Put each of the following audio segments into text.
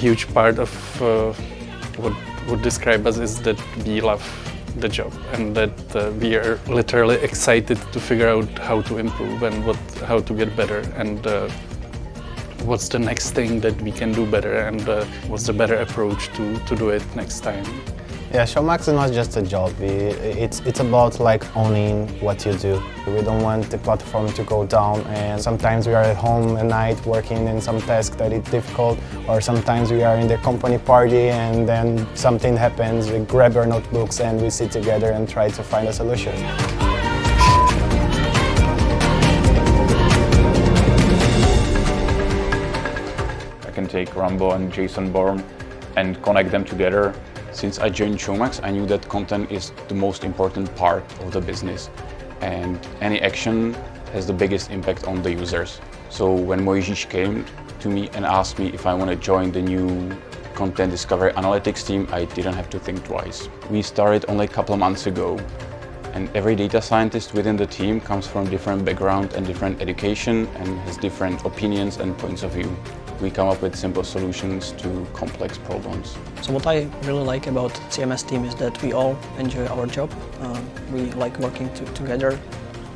huge part of uh, what would describe us is that we love the job and that uh, we are literally excited to figure out how to improve and what how to get better and uh, what's the next thing that we can do better and uh, what's the better approach to, to do it next time. Yeah, Showmax is not just a job. It's, it's about like owning what you do. We don't want the platform to go down and sometimes we are at home at night working in some task that is difficult or sometimes we are in the company party and then something happens, we grab our notebooks and we sit together and try to find a solution. I can take Rambo and Jason Bourne and connect them together since I joined Showmax, I knew that content is the most important part of the business and any action has the biggest impact on the users. So when Mojžíš came to me and asked me if I want to join the new content discovery analytics team, I didn't have to think twice. We started only a couple of months ago and every data scientist within the team comes from different background and different education and has different opinions and points of view we come up with simple solutions to complex problems. So what I really like about CMS team is that we all enjoy our job. Uh, we like working to, together.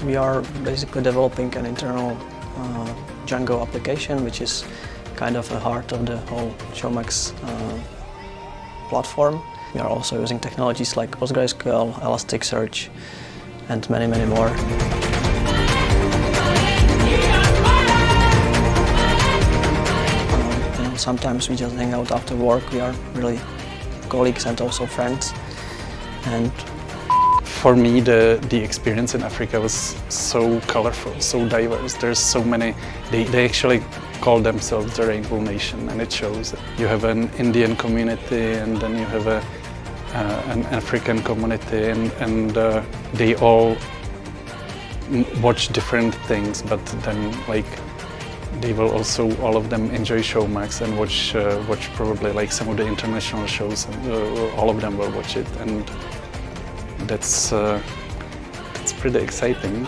We are basically developing an internal uh, Django application, which is kind of the heart of the whole Showmax uh, platform. We are also using technologies like PostgreSQL, Elasticsearch, and many, many more. Sometimes we just hang out after work. We are really colleagues and also friends. And for me, the, the experience in Africa was so colorful, so diverse. There's so many, they, they actually call themselves the Rainbow Nation and it shows. You have an Indian community and then you have a, an African community and, and uh, they all watch different things but then like they will also, all of them, enjoy Showmax and watch, uh, watch probably like some of the international shows. And, uh, all of them will watch it, and that's, uh, that's pretty exciting.